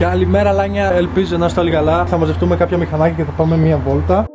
Καλημέρα Λάνια, ελπίζω να είστε όλοι καλά. Θα μαζευτούμε κάποια μηχανάκια και θα πάμε μία βόλτα.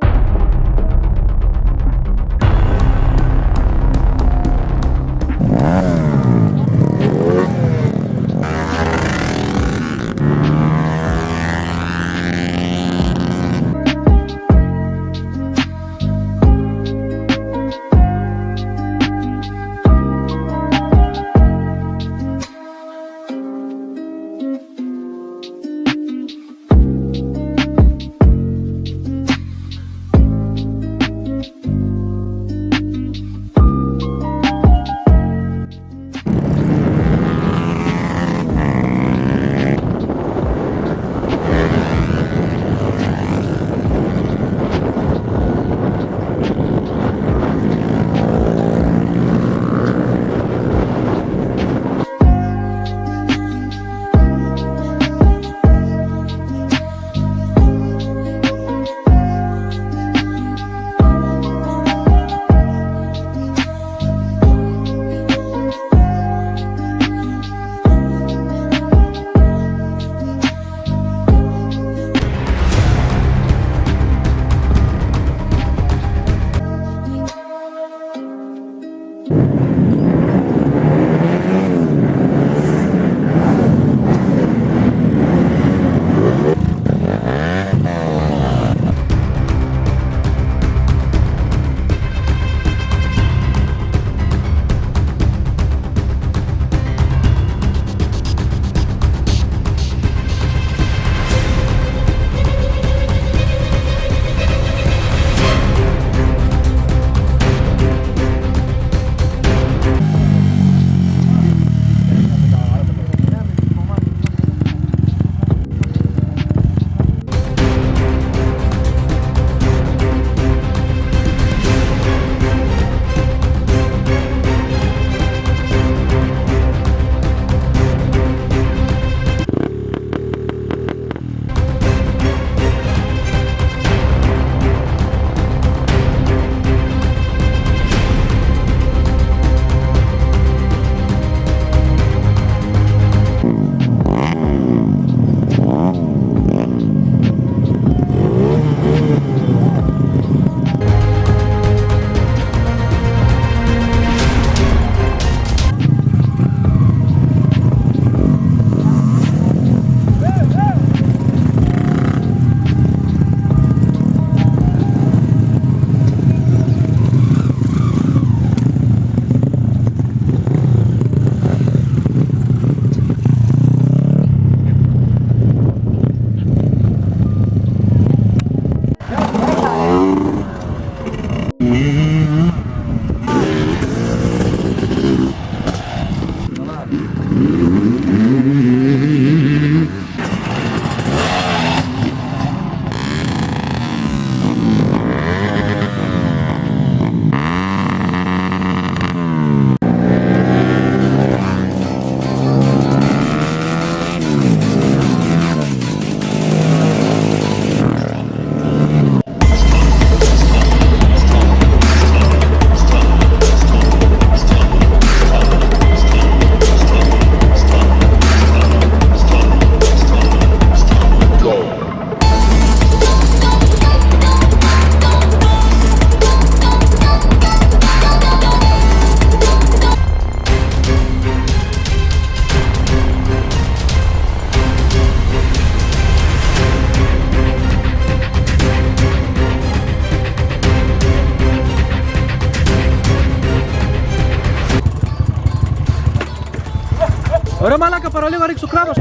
Ωραία μαλάκα, παραλίγο ρίξω κράτος.